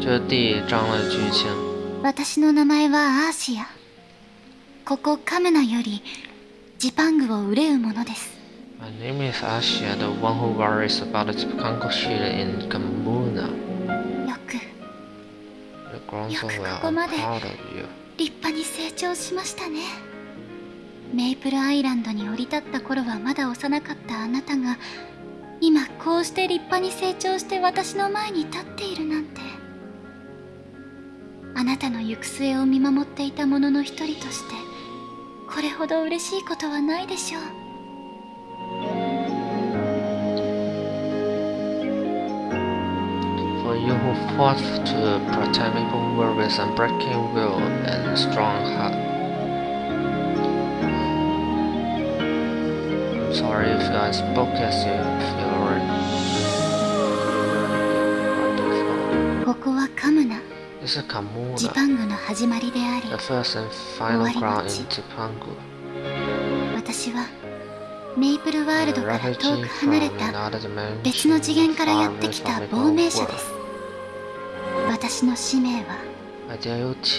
这。私の名前はアーシア。ここカムナよりジパングを憂うものです。My name is Asia, the one who worries about in Kamuna. よく、よくここまで立派に成長しましたね。メイプルアイランドに降り立った頃はまだ幼かったあなたが今こうして立派に成長して私の前に立っているなんてあなたの行く末を見守っていた者の一人としてこれほど嬉しいことはないでしょう For you who fought to protect me from worries and breaking will and strong heart. Sorry if I spoke as you feel. ここはカムナ。ジパングの始まりであり私はメイプルワールドから遠く離れた別の次元からやってきた亡命者です。私の使命は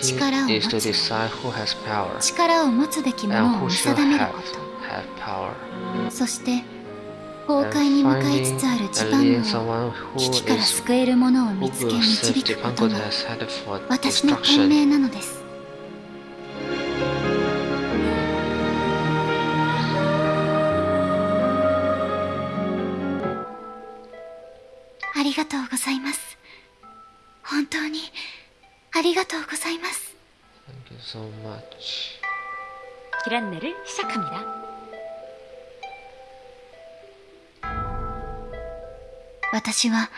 力を持つ。力を持つべきものを見定めること。そして崩 And 壊に向かいつ finding つある and ジパン leading グを someone 危 who 機から is 救えるものを who 見つけ will 導 save くこと Jipangu が that is headed for 私の本 destruction. 命なのですありがとうございます本当にありがとうございます Thank you so much. 기란내를 시작합니다. 私は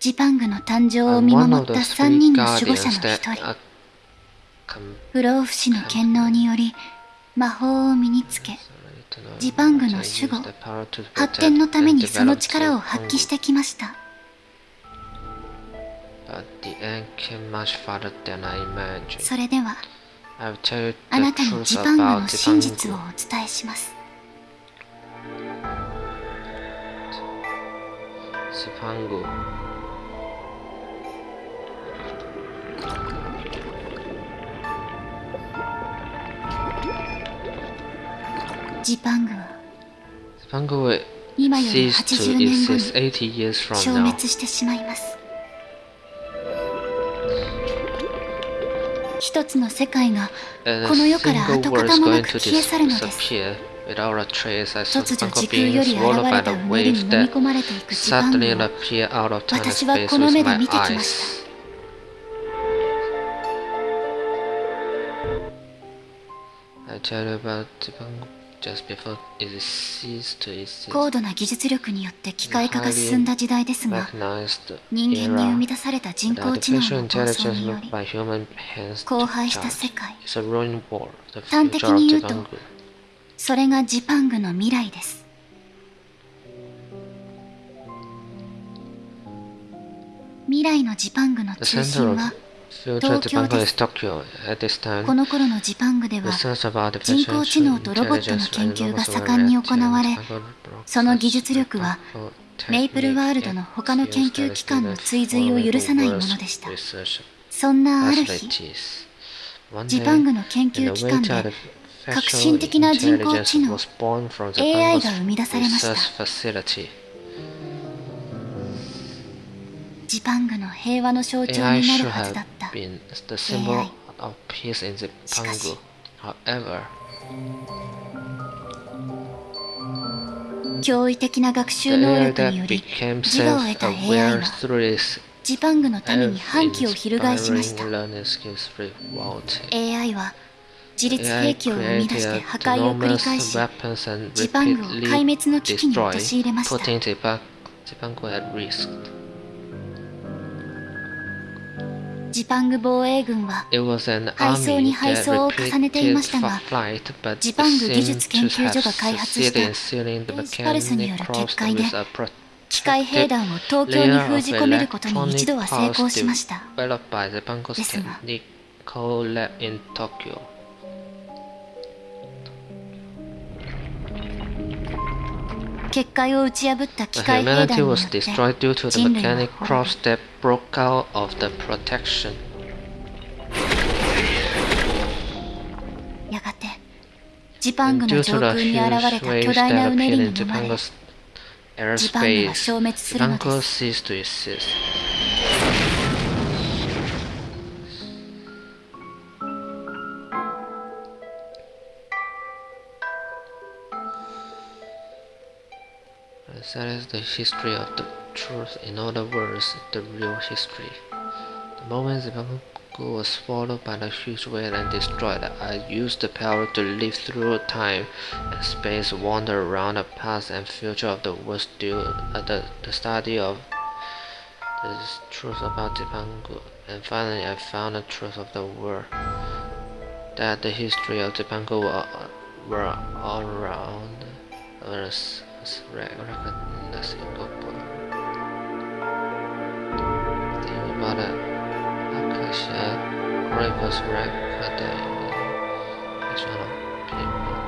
ジパングの誕生を見守った3人の守護者の1人。不老不死の権能により魔法を身につけジパングの守護発展のためにその力を発揮してきました。それではあなたにジパングの真実をお伝えします。ジパングはスパングは今より80年後に消滅してしまいます。一つの世界がこの世から跡形もなく消え去るのです。突如時空より現れた海に飲み込まれていく時間私はこの目で見てきました高度な技術力によって機械化が進んだ時代ですが人間に生み出された人工知能の構想により荒廃した世界。端的に言うとそれがジパングの未来です。未来のジパングの中心は東京です。この頃のジパングでは人工知能とロボットの研究が盛んに行われその技術力はメイプルワールドの他の研究機関の追随を許さないものでした。そんなある日ジパングの研究機関で革新的な人工知能。AI が生み出されました。ジパングの平和の象徴になるはずだった。AI しか驚異的な学習能力により自我を得た AI はジパングのために反旗を翻しました。AI は自立兵器を生み出して破壊を繰り返し、ジパングを壊滅の危機に陥れました。ジパング防衛軍は配送に配送を重ねていましたが、ジパング技術研究所が開発したスパルスによる結界で、機械兵団を東京に封じ込めることに一度は成功しました。The Humanity was destroyed due to the mechanic cross that broke out of the protection. And due to the huge waves that appeared in Zipangu's airspace, Zipangu ceased to. That is the history of the truth, in other words, the real history. The moment the Zipangu was swallowed by the huge whale and destroyed, I used the power to live through time and space, wander around the past and future of the world, still uh, the, the study of the truth about the Zipangu, and finally I found the truth of the world. That the history of Zipangu were, were all around us recognizable. The Mother Akasha Chronicles record the action of people.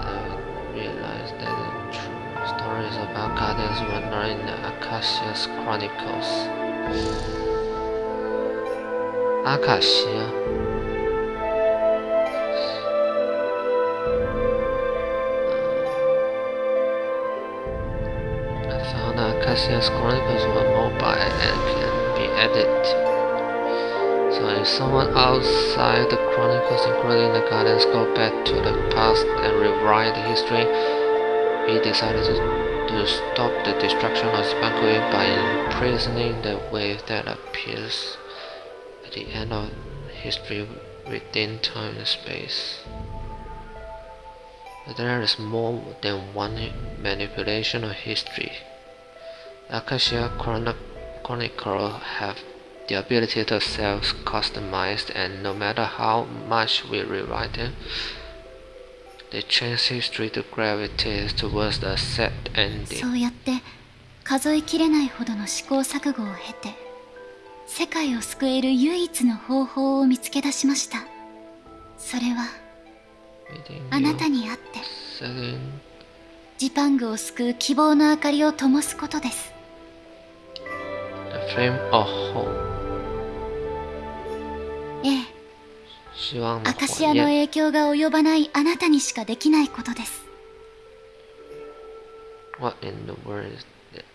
I realized that the true stories about guardians were not in the Akasha's Chronicles. Akasha Cassius Chronicles were mobile and can be edited. So if someone outside the Chronicles, including the Guardians, go back to the past and rewrite history, we decided to, to stop the destruction of Zipangu by imprisoning the wave that appears at the end of history within time and space. There is more than one manipulation of history. Akasha Chronicle have the ability to self-customize and no matter how much we rewrite them, they change history to gravitate towards the set ending. そうやって数えきれないほどの試行錯誤を経て世界を救える唯一の方法を見つけ出しましたそれはあなたにあってジパングを救う希望の明かりを灯すことです flame of hope ええアカシアの影響が及ばないあなたにしかできないことです What in the world is that?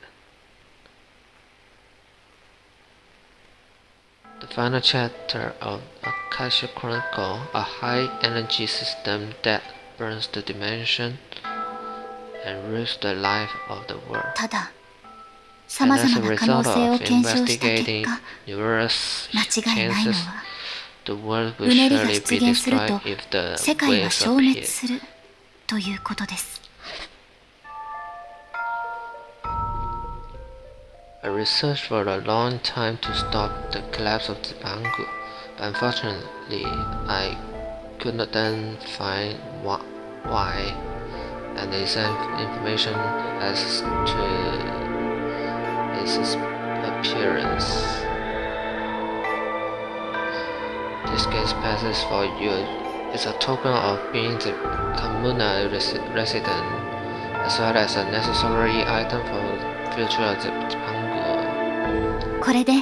The final chapter of Akasha Chronicle, a high energy system that burns the dimension and rules the life of the world. ただ さまざまな可能性を検証した結果間違いないのはうねりが出現すると世界は消滅するということです I researched for a long time to stop the collapse of Zipangu, but unfortunately I could not then find why and the exact information as to its appearance. This case passes for you is a token of being the communal res resident, as well as a necessary item for future of the Jipangu. これで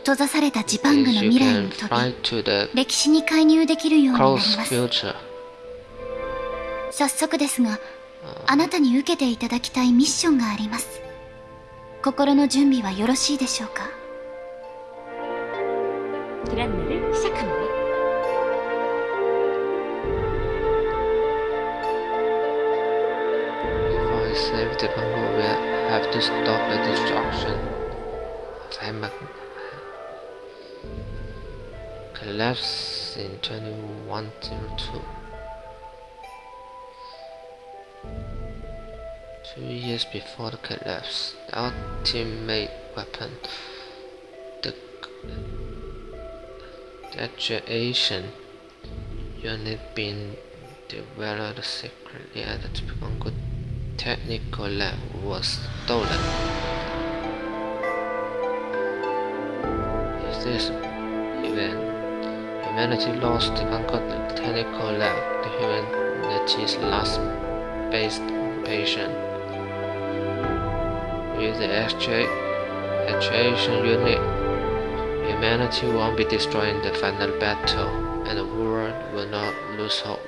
閉ざされたジパングの未来に飛び歴史に介入できるようになります早速ですがあなたに受けていただきたいミッションがあります心の準備はよろしいでしょうか？collapse in 2102 years before the collapse, the ultimate weapon, the graduation unit being developed secretly at the Zipangu Technical Lab was stolen. If this event, humanity lost the Zipangu Technical Lab, the humanity's last based patient. With the actuation unit, humanity won't be destroyed in the final battle, and the world will not lose hope.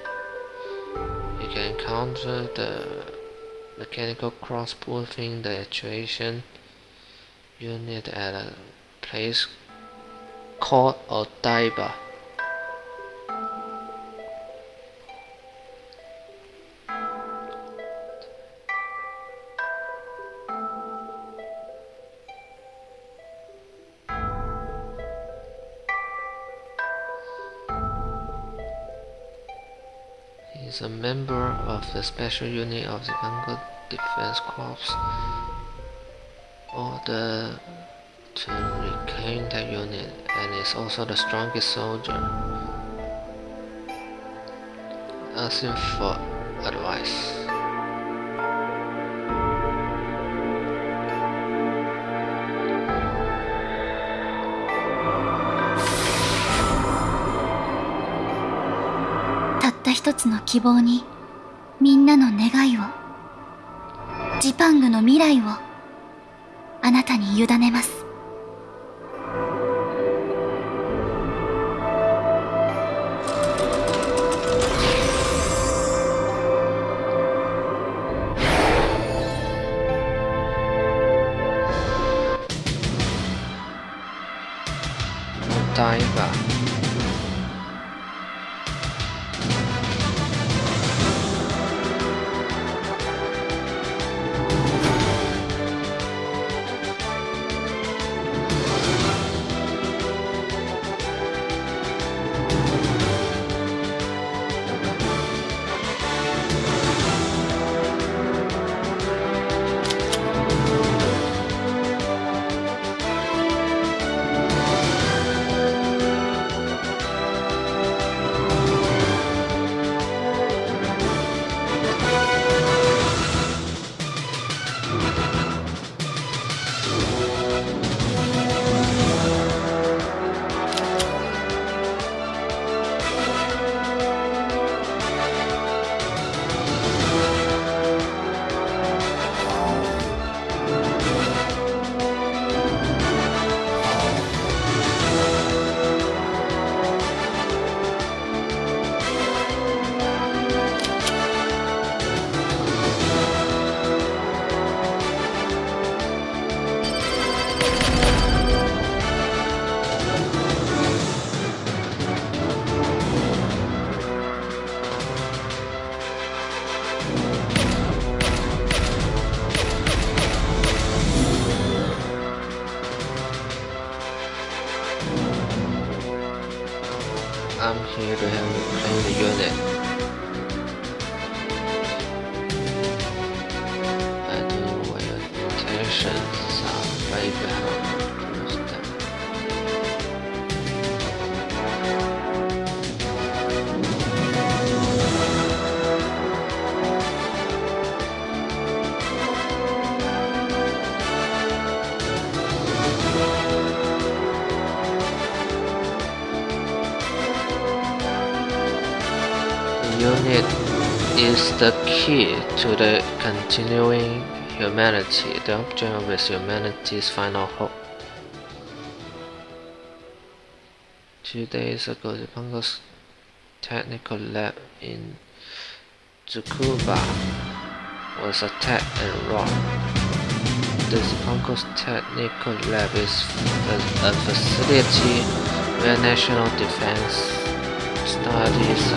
You can encounter the mechanical cross within the actuation unit at a place called Odaiba. A member of the special unit of the Congo Defense Corps. Order to reclaim that unit and is also the strongest soldier. Asking for advice. 一つの希望にみんなの願いをジパングの未来をあなたに委ねます。答え is the key to the continuing humanity. The object is humanity's final hope. Two days ago, the Pongo's technical lab in Tsukuba was attacked and robbed. The Zipangu's technical lab is a, facility where national defense studies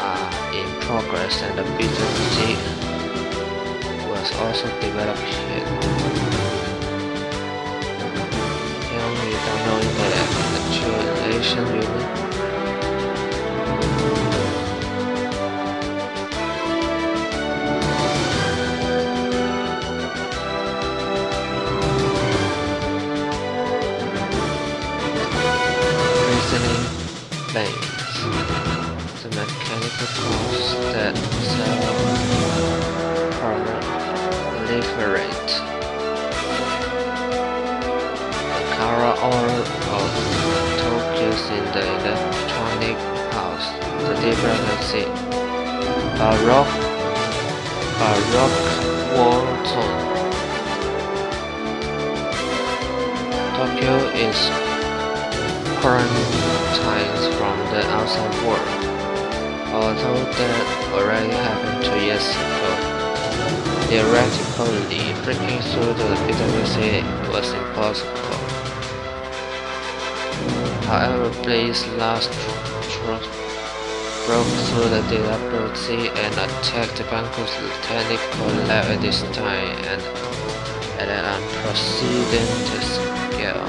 are, progress and the BTG was also developed here. Young without knowing the actualization unit. The uh, the proposed that Salon proliferate the color all of Tokyo's in the electronic house, the dependency Baroque Baroque War Zone. Tokyo is quarantined from the outside world although that already happened two years ago. Theoretically, breaking through the PWC was impossible. However, Blaze last broke through the PWC and attacked the Banco's technical lab at this time and at an unprecedented scale.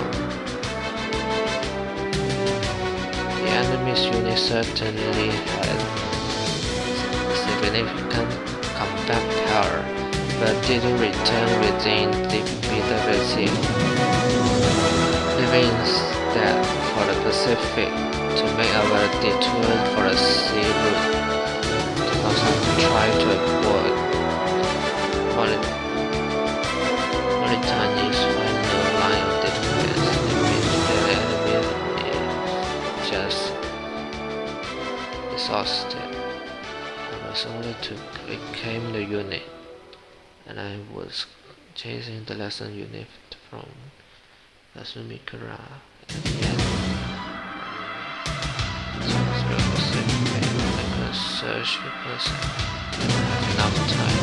The enemy's unit certainly had significant combat power, but didn't return within the. It means that for the Pacific to make our detour for the sea route, also try to avoid Was ordered to reclaim the unit, and I was chasing the lesson unit from Asumikara and yet I could search because I didn't have enough time.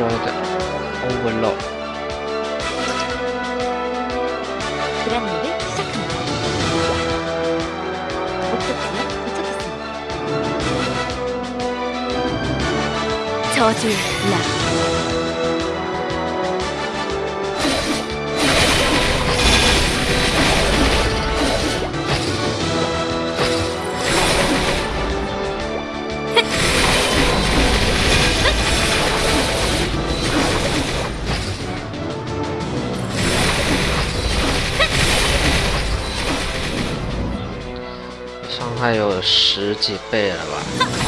Destroy the overload. 그란나를 시작합니다. 목적지에 도착했습니다. 저주 有十几倍了吧。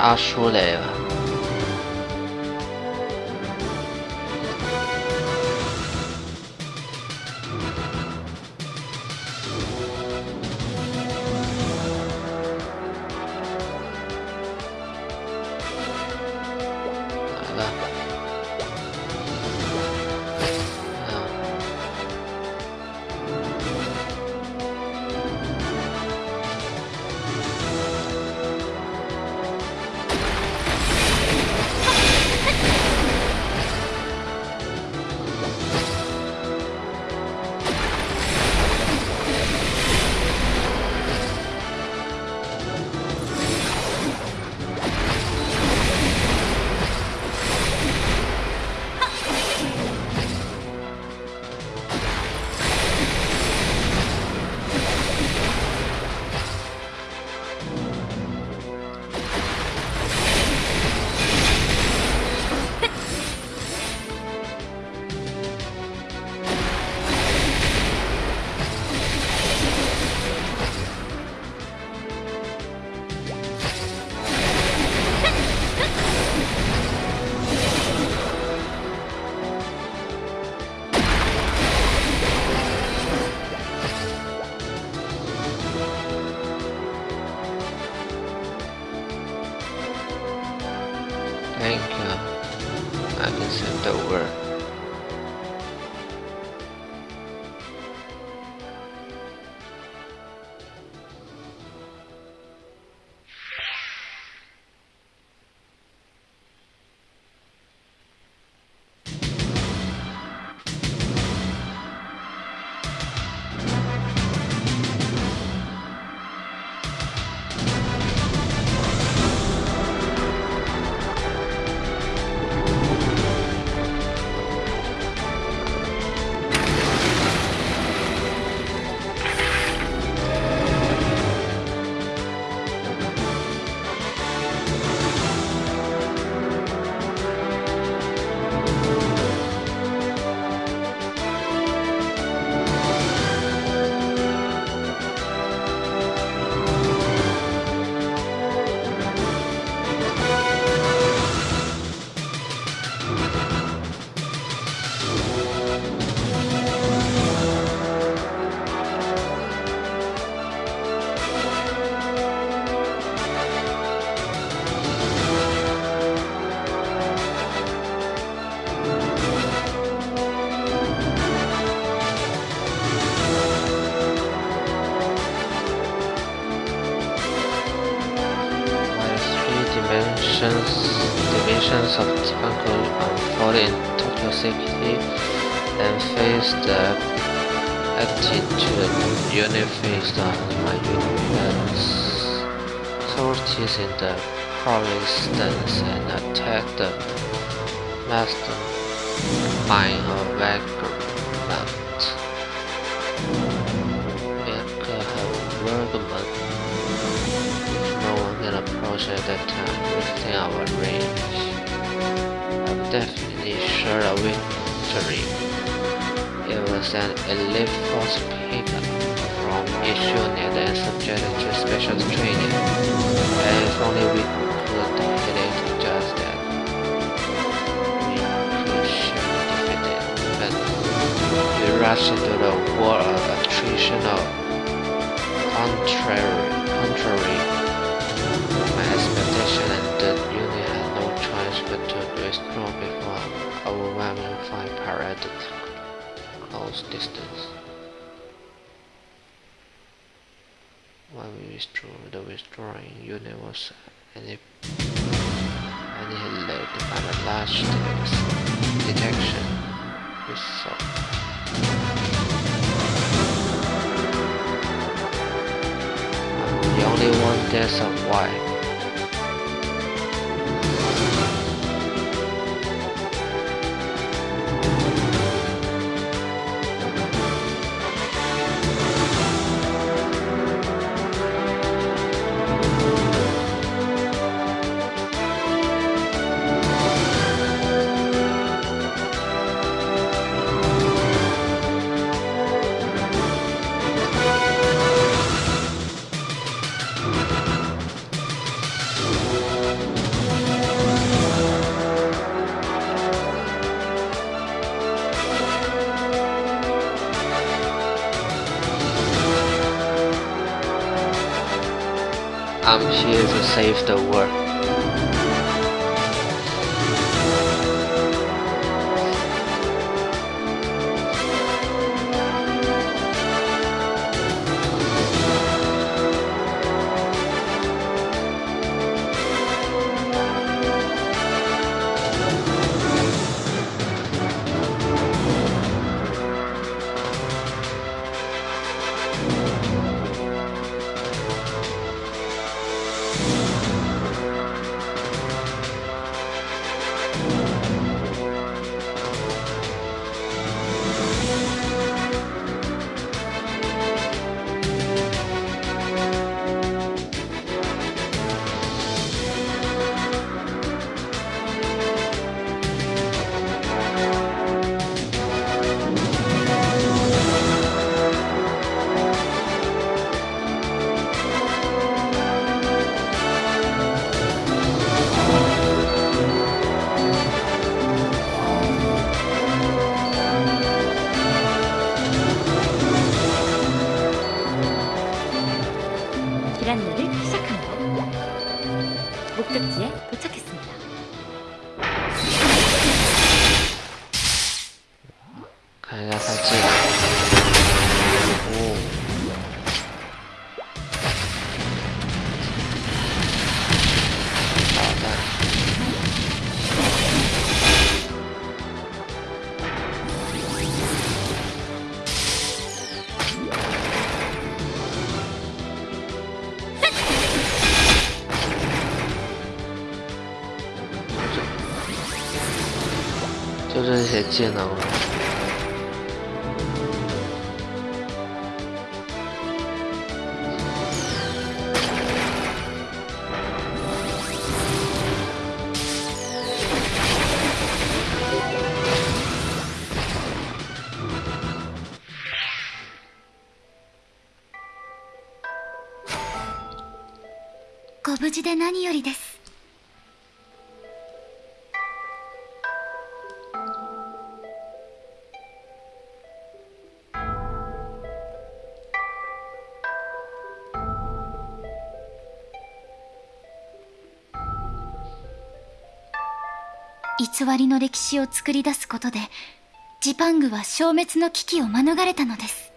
阿叔来了。And face the attitude unified on my universe. Sorties in the province and attack the master mind of Vagrant. Bianca have Bergman no one can approach at that time within our range. I'm definitely sure of victory. Was an elite force pickup from Ishunet and subjected to special training. And if only we could hit it just that, we defeat it. But we rushed into the war of attrition of contrary, contrary expedition and the unit had no choice but to withdraw before overwhelming fire paraded close distance. When we withdrew, the withdrawing was annihilated by the large detection we saw. the only one that survived. The world. 就这些技能了。 偽りの歴史を作り出すことでジパングは消滅の危機を免れたのです。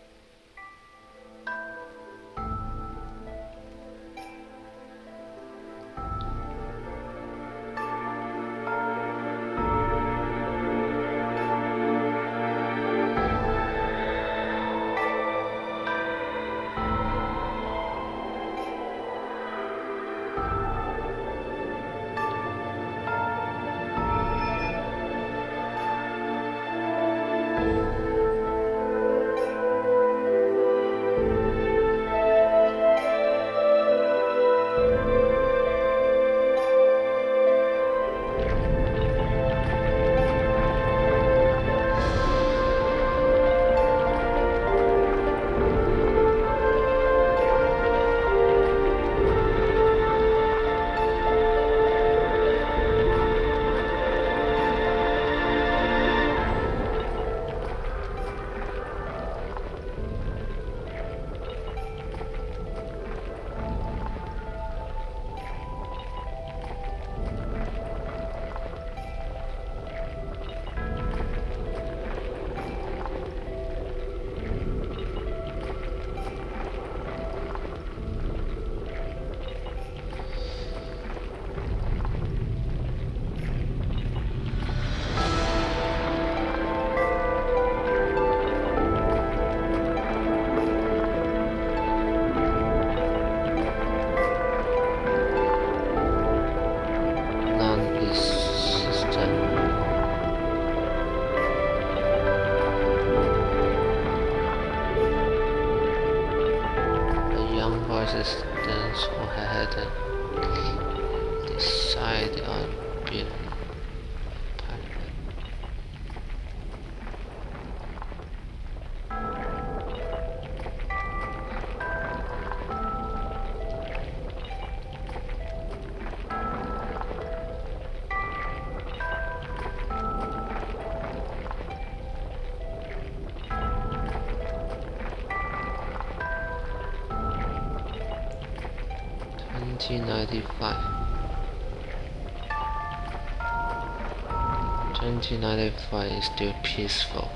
1995 is still peaceful.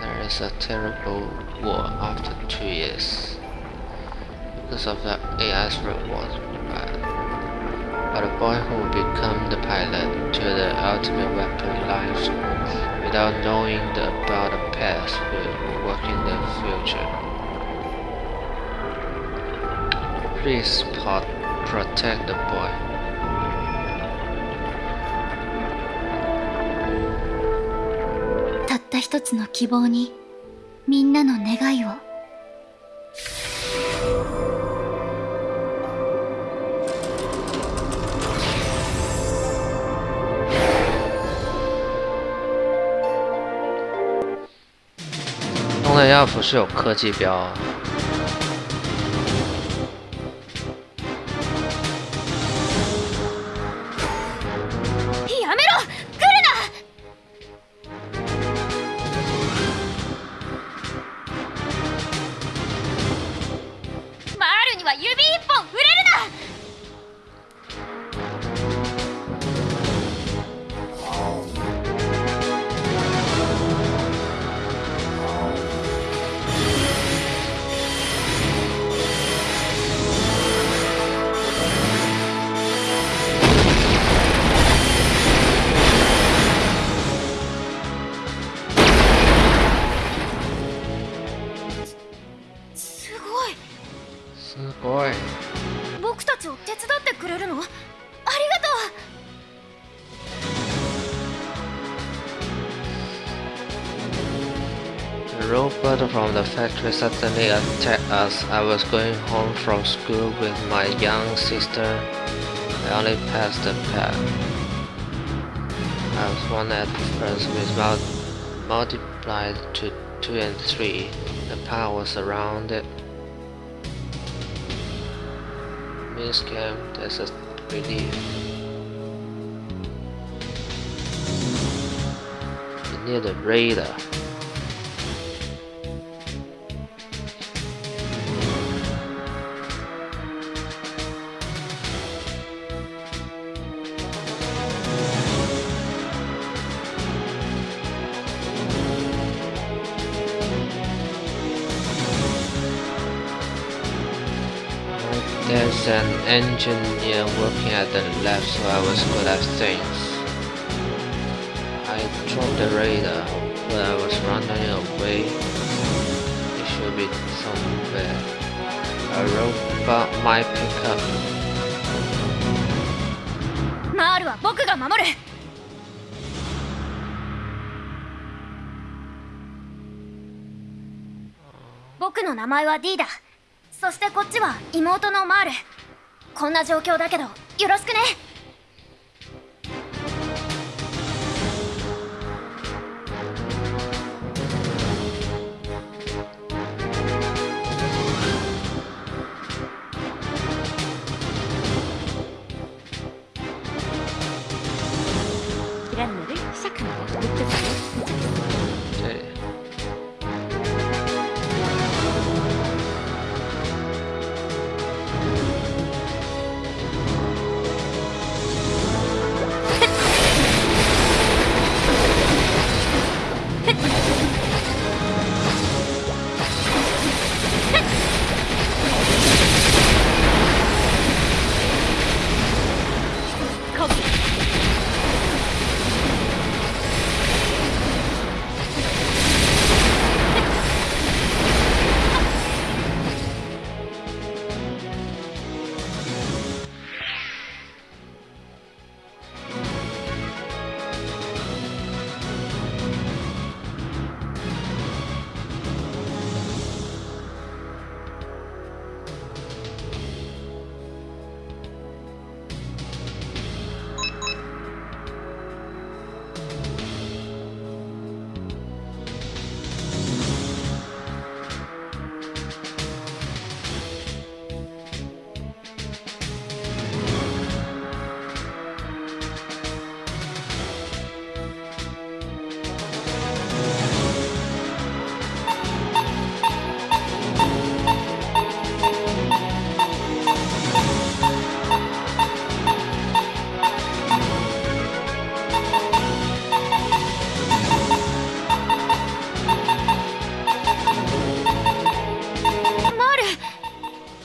There is a terrible war after two years because of the AI's reward. But a boy who will become the pilot to the ultimate weapon life without knowing the, about the past will work in the future. Please protect the boy. 一つの希望にみんなの願いを东南亚不是有科技标？The suddenly attacked us. I was going home from school with my young sister. I only passed the path. I was one at first with multiplied to 2 and 3. The path was surrounded. Means came that's a relief. Near the radar. engineer working at the lab, so I was good at things. I dropped the radar, but I was running away. It should be somewhere. A robot might pick up. マールは僕が守る僕の名前は D だそしてこっちは妹のマール こんな状況だけどよろしくね。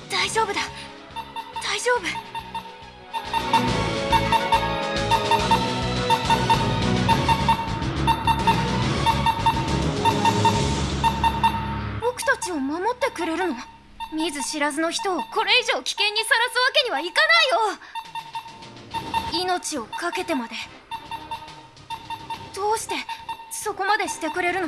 大丈夫だ。大丈夫？僕たちを守ってくれるの？見ず知らずの人をこれ以上危険にさらすわけにはいかないよ。命を懸けてまで。どうしてそこまでしてくれるの？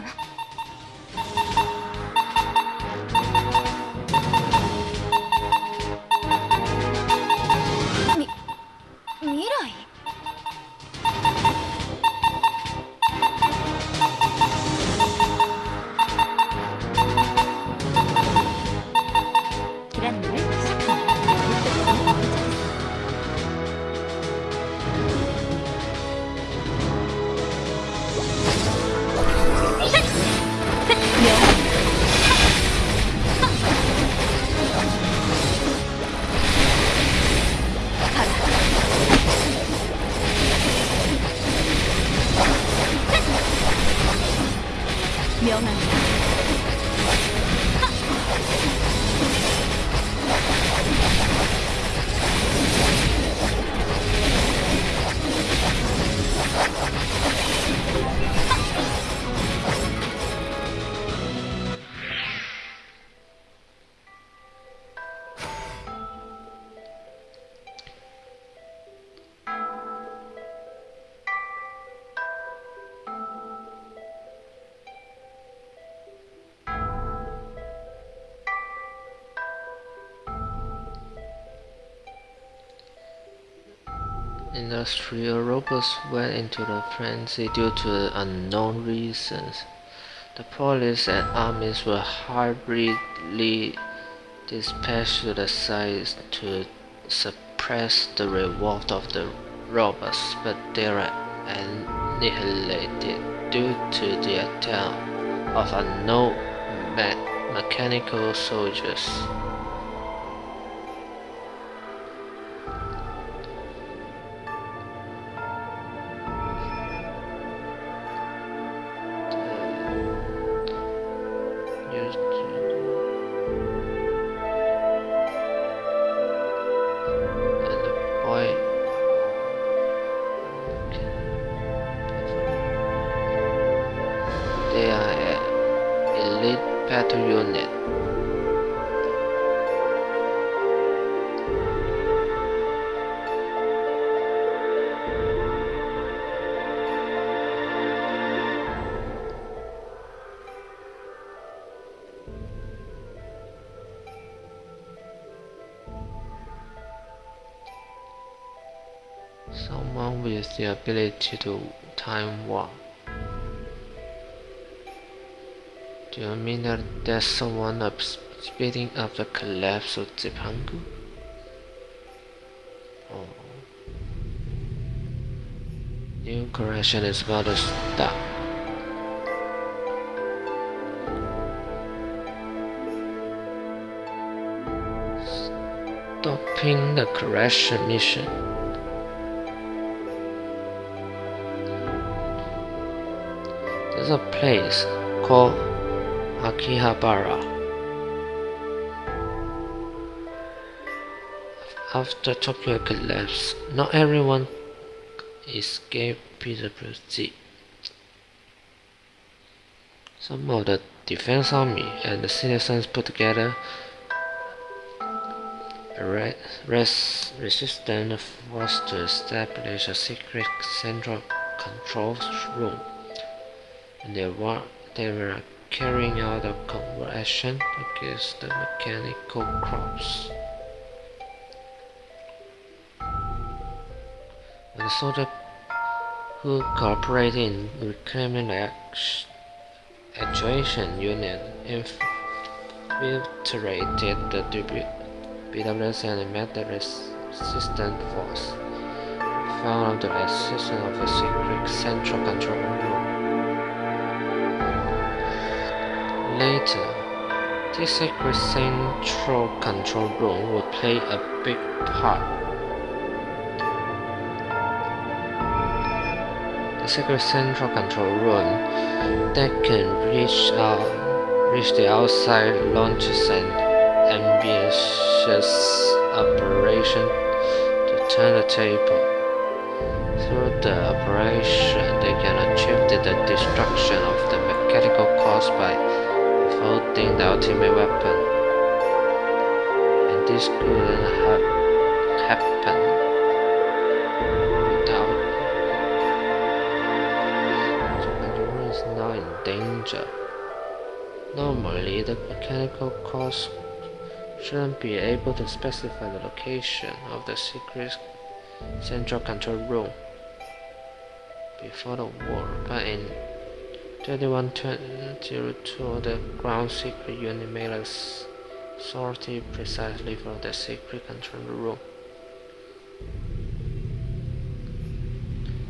Industrial robots went into a frenzy due to unknown reasons. The police and armies were hurriedly dispatched to the to suppress the revolt of the robots, but they were annihilated due to the attack of unknown me mechanical soldiers. The ability to time warp. Do you mean that there's someone up speeding up the collapse of Zipangu? Oh. New correction is about to start. Stopping the correction mission. There's a place called Akihabara. After Tokyo collapsed, not everyone escaped PWC. Some of the Defense Army and the citizens put together a res resistant force to establish a secret central control room and they were, they were carrying out a conversion against the mechanical crops. The soldier who cooperated in reclaiming the actuation unit infiltrated the BWS and met the resistant force. Found the existence of a secret central control room. Later, this secret central control room will play a big part. The secret central control room that can reach out, reach the outside launches an ambitious operation to turn the table. Through the operation, they can achieve the destruction of the mechanical caused by holding the ultimate weapon. And this couldn't have happened without Japan is now in danger. Normally, the mechanical cause shouldn't be able to specify the location of the secret central control room before the war, but in 2102 the ground secret unit made a sortie precisely for the secret control room.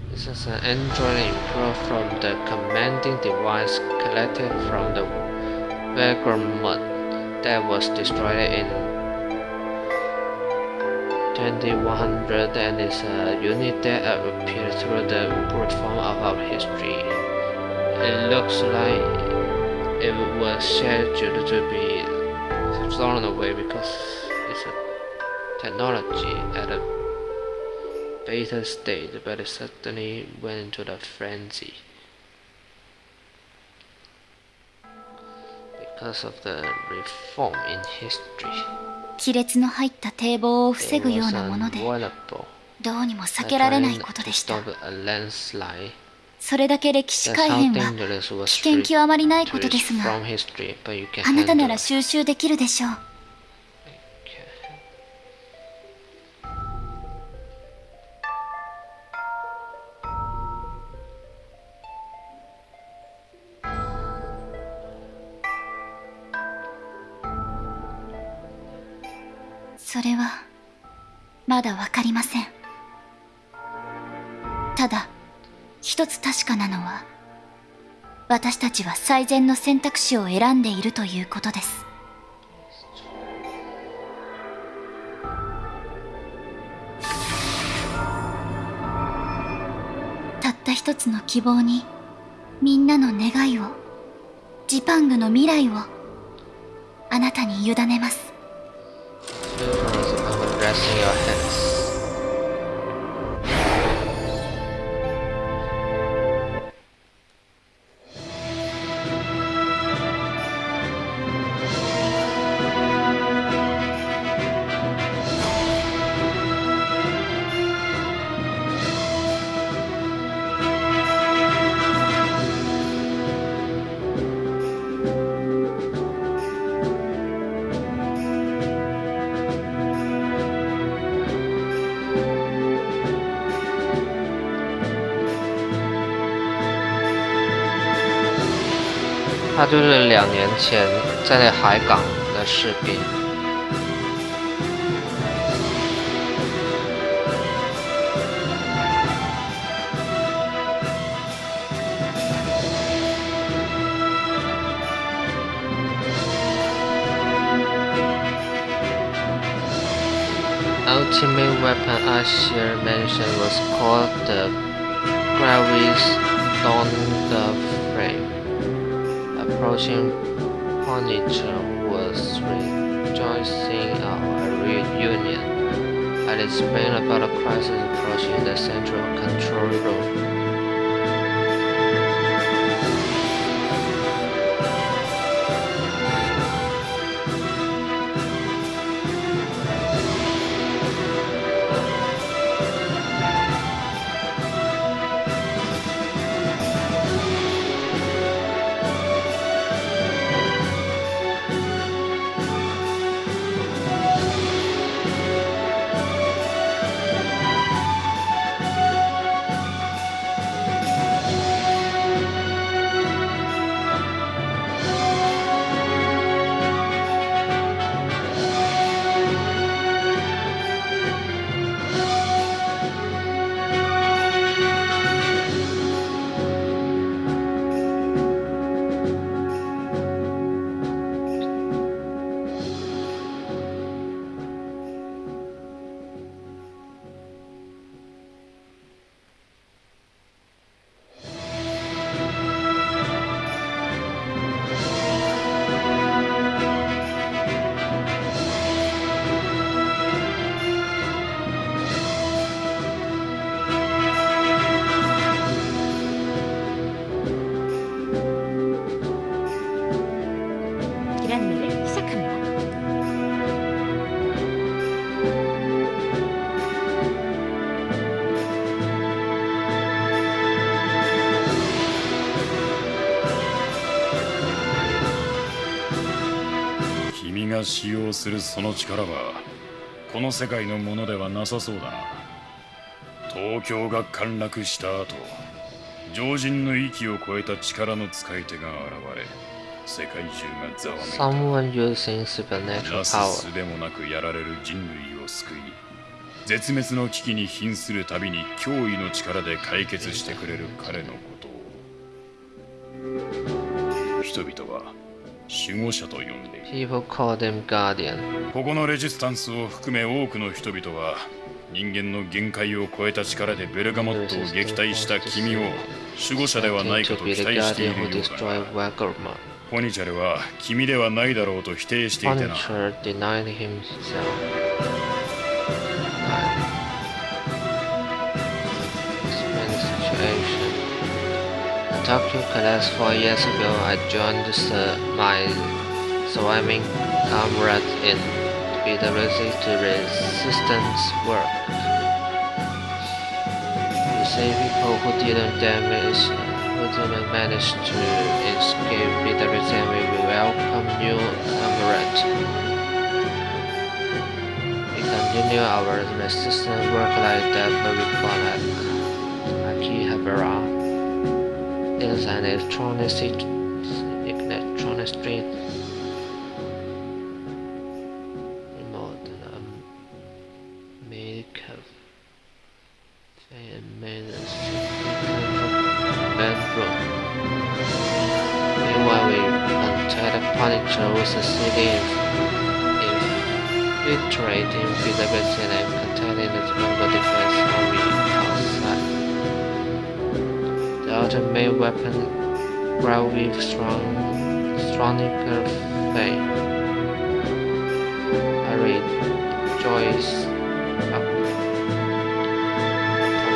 This is an android improved from the commanding device collected from the Vagrant that was destroyed in 2100 and is a unit that appeared through the form of our history. It looks like it was scheduled to be thrown away because it's a technology at a beta state, but it suddenly went into the frenzy. Because of the reform in history. 亀裂の入った堤防を防ぐようなものでどうにも避けられないことでした。それだけ歴史改変は危険極まりないことですがあなたなら収集できるでしょう。それはまだ分かりません。ただ一つ確かなのは私たちは最善の選択肢を選んでいるということです。たった一つの希望にみんなの願いをジパングの未来をあなたに委ねます。就是两年前在那海港的士兵。Ultimate weapon Ashir mentioned was called the Gravis Dawn the Frame was rejoicing our reunion. and explained about a crisis approaching the central control room. が使用するその力はこの世界のものではなさそうだな。東京が陥落した後常人の域を超えた力の使い手が現れ世界中がざわめいた。なすすでもなくやられる人類を救い絶滅の危機に瀕するたびに脅威の力で解決してくれる彼のことを。人々は守護者と呼んでいる。ここのレジスタンスを含め多くの人々は人間の限界を超えた力でベルガモットを撃退した君を守護者ではないかと期待しているようだがポニチャルは君ではないだろうと否定していてな。Tokyo collapsed four years ago, I joined my surviving comrades in PwC to resistance work. We save people who didn't damage, who didn't manage to escape PwC and we welcome new comrades. We continue our resistance work like that, but we call it Akihabara is an electronic, electronic weapon with strong, stronical fame. I rejoice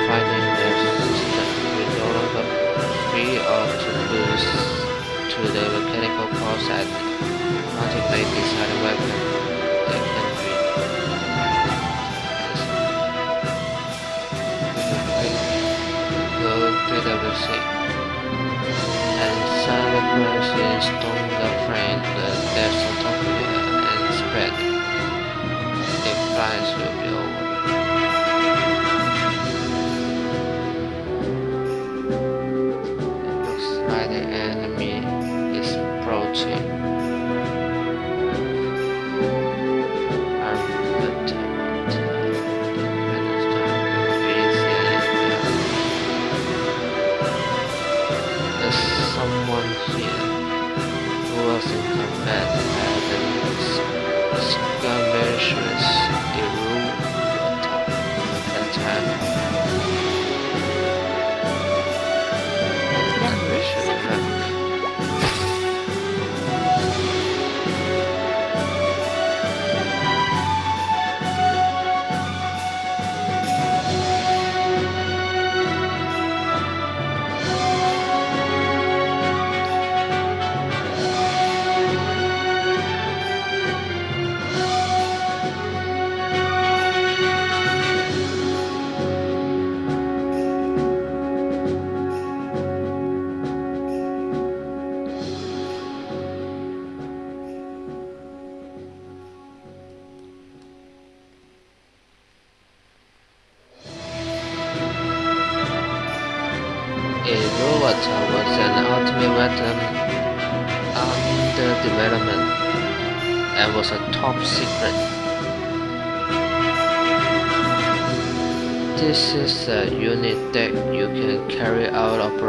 finding the resistance that we no longer free or to lose to the mechanical process ultimately decide weapon depths of Tokyo uh, and spread. The price will be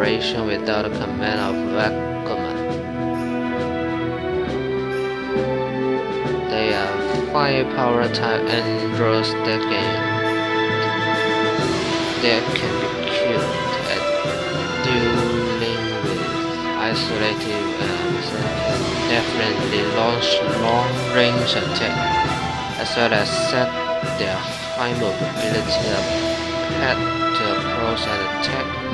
over. without a command of Vacuum. They are firepower type androids that can that can be killed at dealing with isolated and definitely launch long-range attack as well as set their high mobility up to approach and attack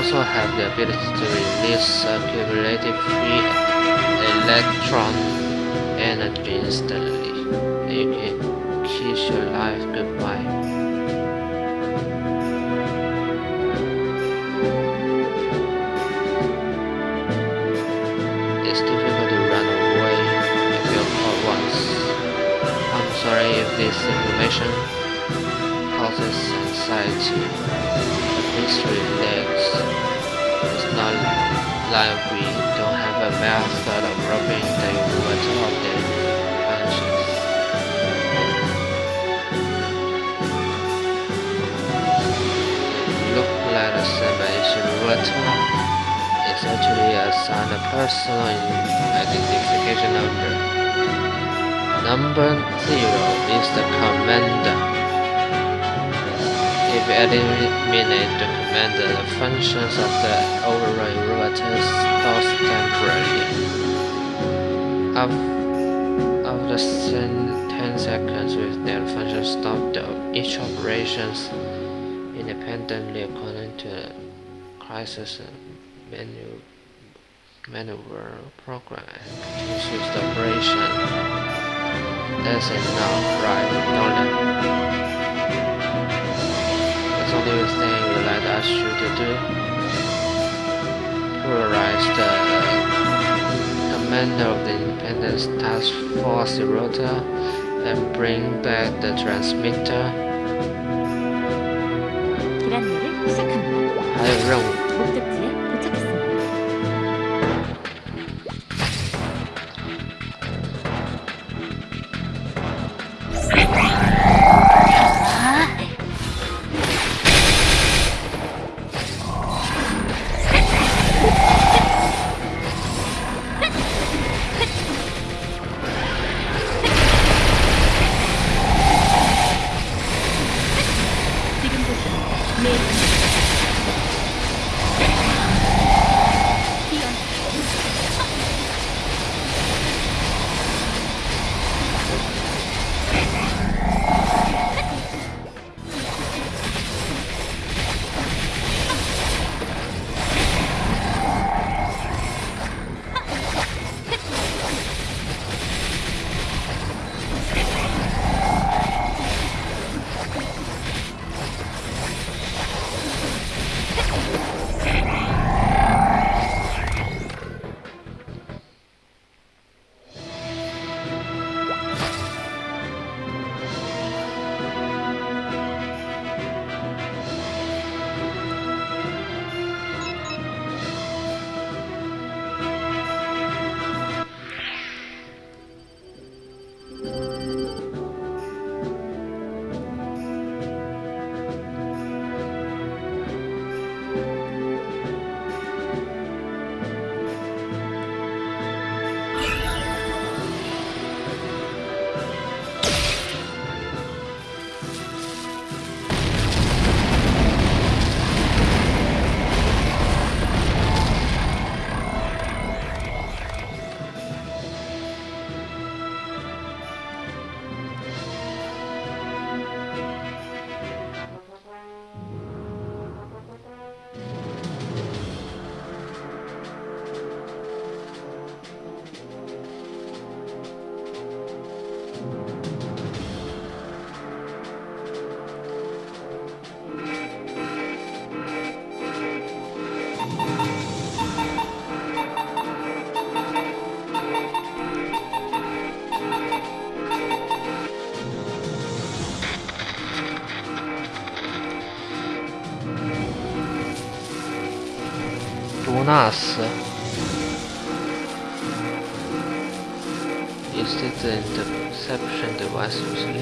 also have the ability to release accumulated free electron energy instantly. You can kiss your life goodbye. It's difficult to run away if. I'm sorry if this information anxiety please relax. It's not like we don't have a method of rubbing the water of the functions. Look like a separation water is actually a sign of personal identification number. Number zero is the commander. If eliminate the commander, the functions of the override robots stops temporarily. After 10 seconds with their function stop, each operations independently according to the crisis menu maneuver program and continues the operation. That's enough, right, Nolan? Only thing we like us to do. Polarize the uh, commander of the Independence Task Force rotor and bring back the transmitter. 还有 Is it the interception device useless?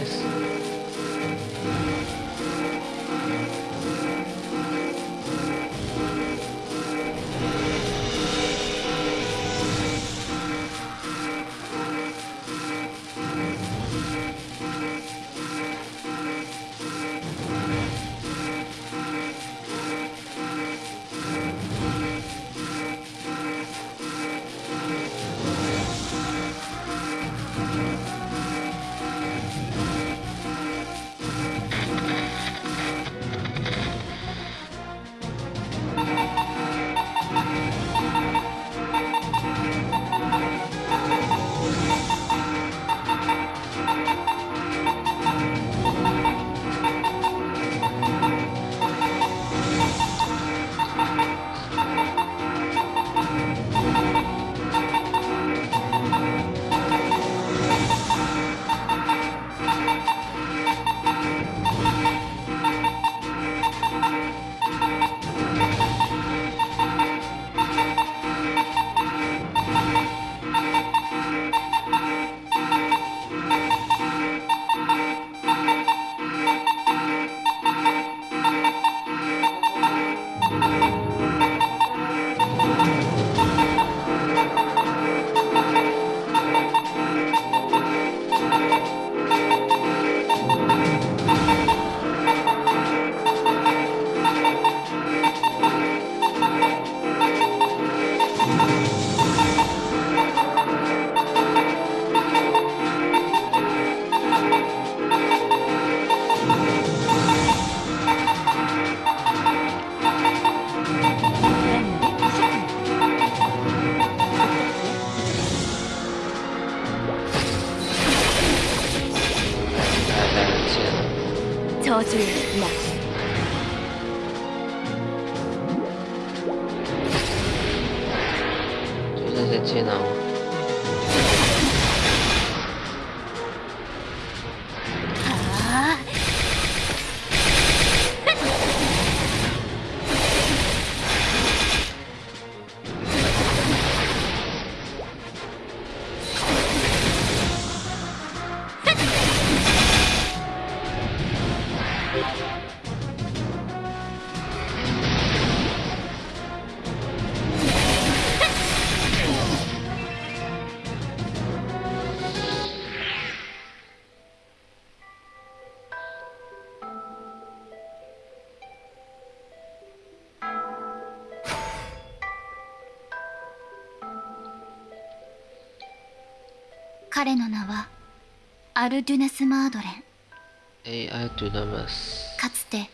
アル・デュナス・マードレン。AI ドゥナマス。かつて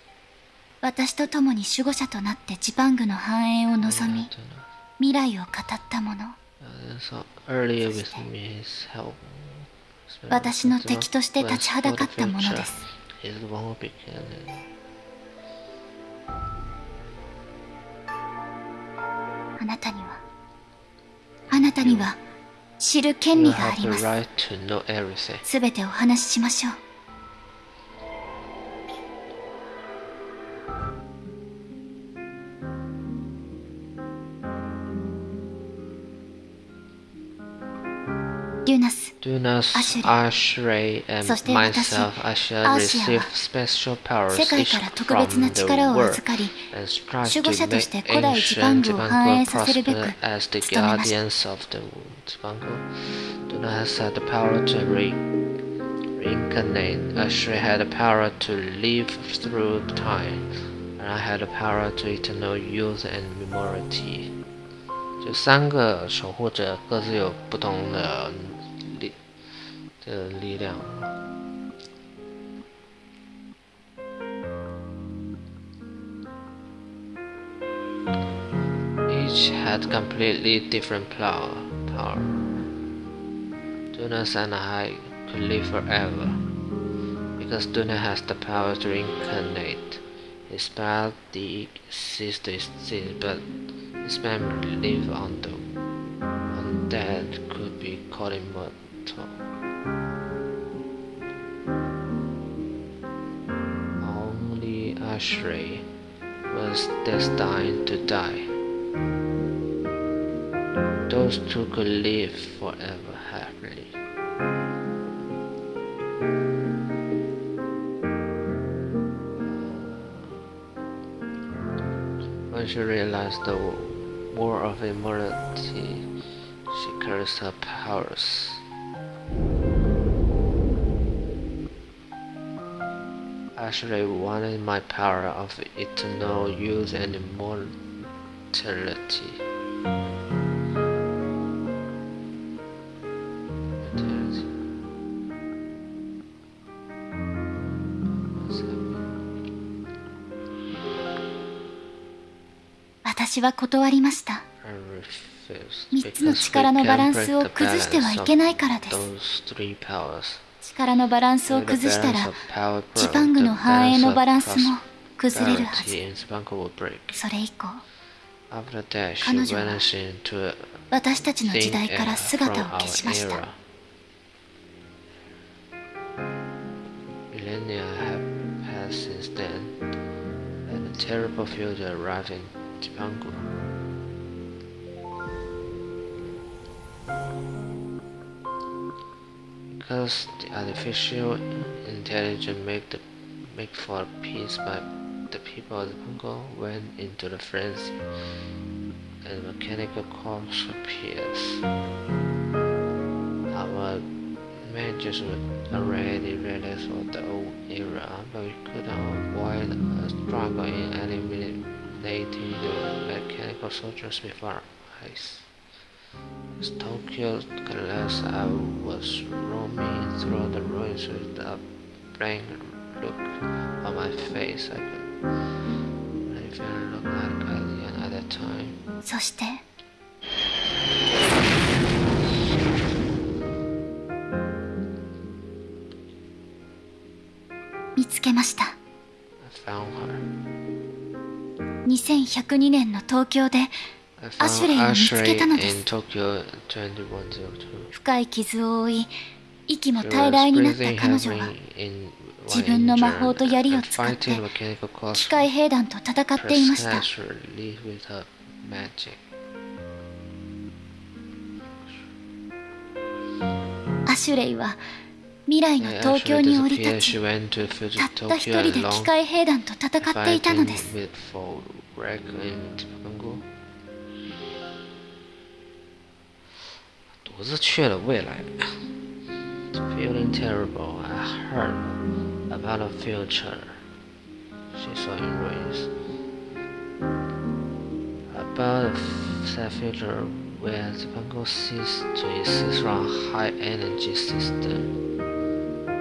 私と共に守護者となってジパングの繁栄を望み未来を語ったもの。私の敵として立ちはだかったものです。あなたにはあなたには知る権利があります。すべてお話ししましょう。デュナス、アシュレ、そして私、つアシ、ア、世界から特別な力を預かり、守護者として古代ジバングを繁栄させるべく、Duna has had the power to re reincarnate. Ashray had the power to live through time, and I had the power to eternal youth and immortality. 这三个守护者各自有不同的的力量。Each had completely different power. power. Duna and I could live forever, because Duna has the power to reincarnate. His body ceased to exist, but his memory live on the undead could be called immortal. Only Ashray was destined to die. Those two could live forever happily. When she realized the war of immortality, she cursed her powers. Actually wanted my power of eternal youth and immortality. 私は断りました。3つの力のバランスを崩してはいけないからです。力のバランスを崩したらジパングの繁栄のバランスも崩れるはず。それ以降彼女は私たちの時代から姿を消しました。Terrible future arrived in Zipangu. Because the artificial intelligence make the make for peace, but the people of Zipangu went into the frenzy, and mechanical corpse appears. Our managers were already ready for the old era, but we couldn't avoid a struggle in eliminating the mechanical soldiers before our eyes. As Tokyo collapsed, I was roaming through the ruins with a blank look on my face. I could I even look like alien at that time. そして けました。2102年の東京でアシュレイを見つけたのです。深い傷を負い息も大来になった彼女は自分の魔法と槍を使って機械兵団と戦っていました。アシュレイは未来の東京に降り立ちたった一人で機械兵団と戦っていたのです。独自去了未来。Feeling terrible. I heard about the future. She saw in ruins About the future where Zipangu ceased to exist from high energy system.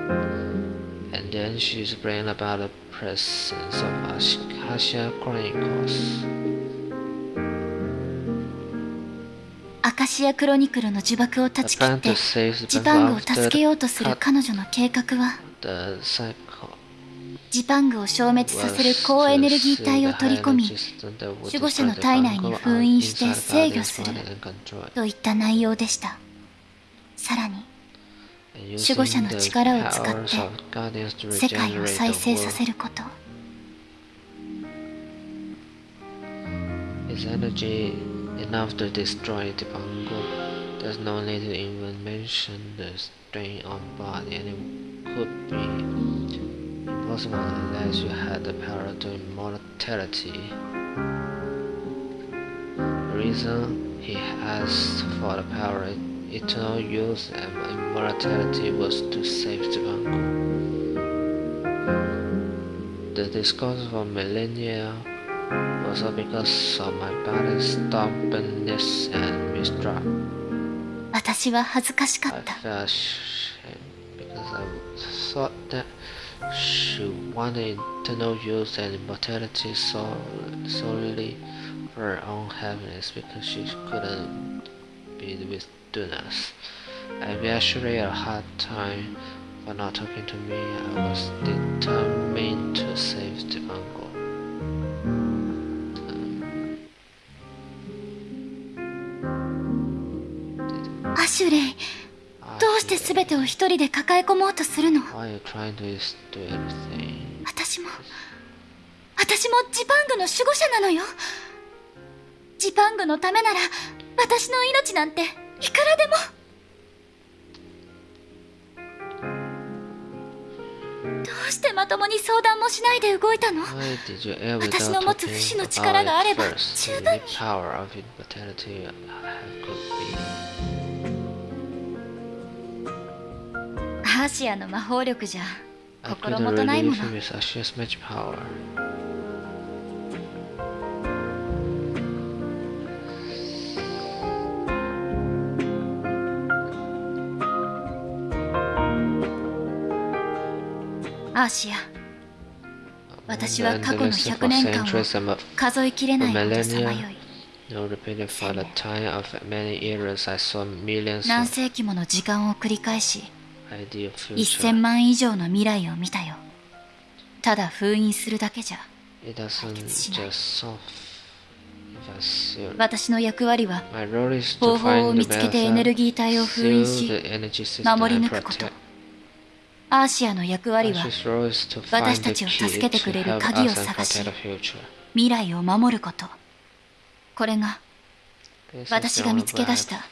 And then she's brain about the presence of Acacia Chronicles. アカシアクロニクルの呪縛を断ち切ってジパングを助けようとする彼女の計画はジパングを消滅させる高エネルギー体を取り込み守護者の体内に封印して制御するといった内容でしたさらに守護者の力を使って世界を再生させること Is energy enough to destroy Zipangu? There's no need to even mention the strain on body and it could be impossible unless you had the power to immortality. The reason he asked for the power eternal youth and immortality was to save Zipangu. The discourse for millennia also because of my body's stubbornness and mistrust. I felt shame because I thought that she wanted eternal youth and immortality solely for her own happiness because she couldn't be with Dunas. I gave actually a hard time for not talking to me. I was determined to save the uncle. アシュレイどうして全てを一人で抱え込もうとするの do? 私も私もジパングの守護者なのよジパングのためなら私の命なんていくらでも。どうしてまともに相談もしないで動いたの？私の持つ不死の力があれば十分に。アシアの魔法力じゃ心もとないもの。私は過去の100年間を数えきれないほどさまよい。何世紀もの時間を繰り返し、1000万以上の未来を見たよ。ただ封印するだけじゃ解決しない。私の役割は、方法を見つけてエネルギー体を封印し、守り抜くこと。アーシアの役割は私たちを助けてくれる鍵を探し未来を守ること。これが私が見つけ出した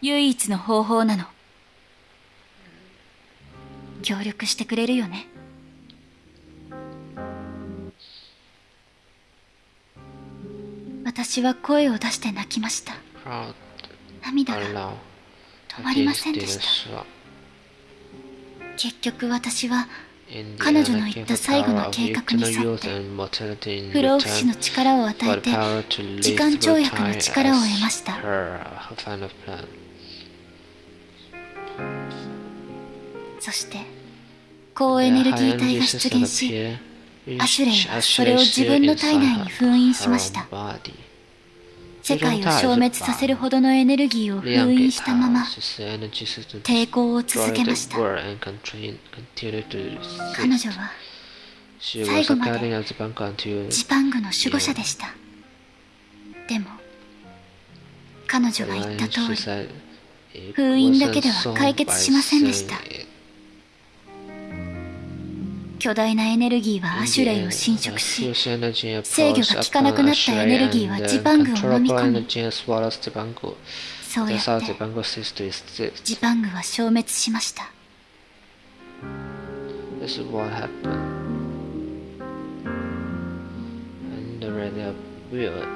唯一の方法なの。協力してくれるよね。私は声を出して泣きました。涙が止まりませんでした。結局私は彼女の言った最後の計画に沿って不老不死の力を与えて時間跳躍の力を得ましたそして高エネルギー体が出現しアシュレイはそれを自分の体内に封印しました。世界を消滅させるほどのエネルギーを封印したまま抵抗を続けました。彼女は最後までジパングの守護者でした。でも彼女が言った通り封印だけでは解決しませんでした。巨大なエネルギーはアシュレイを侵食し制御が効かなくなったエネルギーはジパングを飲み込む。そうやって。ジパングは消滅しました。これが起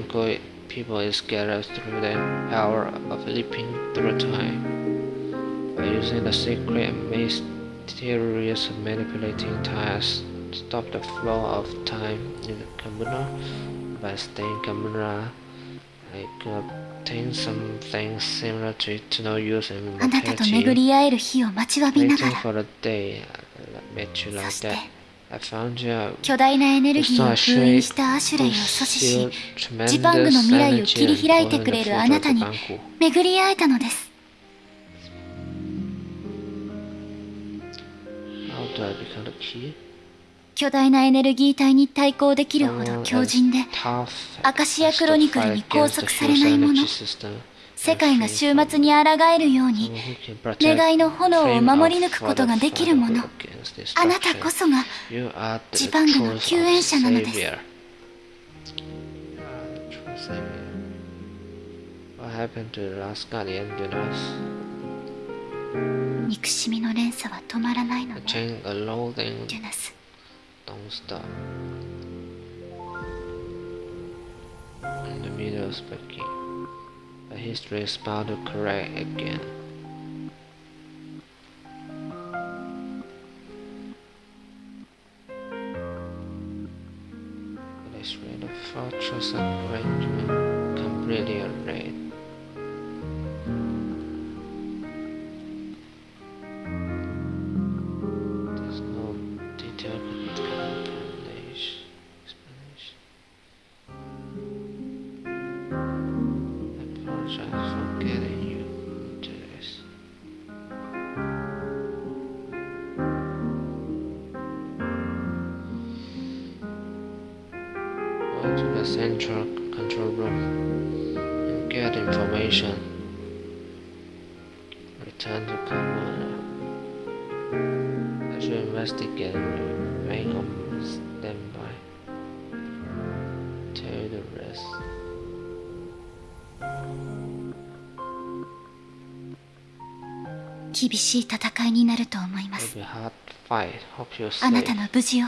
こった。people is gathered through the hour of leaping through time. By using the secret mysterious manipulating ties, stop the flow of time in the camera By staying camera, I could obtain something similar to no use in mortality. Waiting for the day uh, I met you like that. 巨大なエネルギーを封印したアシュレイを阻止しジパングの未来を切り開いてくれるあなたに巡り会えたのです?巨大なエネルギー体に対抗できるほど強靭でアカシアクロニクルに拘束されないもの世界が終末に抗えるように願いの炎を守り抜くことができるもの。あなたこそがジパングの救援者なのです。憎しみの連鎖は止まらないのね。デュナス。In the middle of speaking. The history is about to correct again. Really the fortress arrangement completely arrayed. The central control room and get information. Return to Kamala. I should investigate and make on standby. rest. 厳しい戦いになると思います It'll be a hard fight. Hope you're あな safe. たの無事を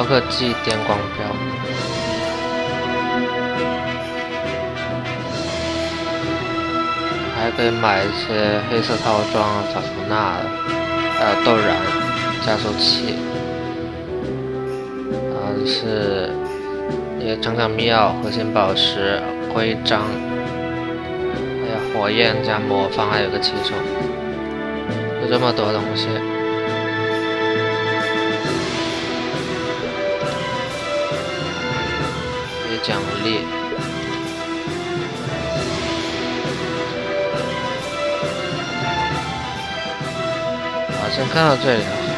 高科技电光标。还可以买一些黑色套装、法芙娜，还有豆燃加速器，啊是一个长密钥、核心宝石、徽章，还有火焰加魔方，还有个骑手，有这么多东西。奖励。好像看到这里了。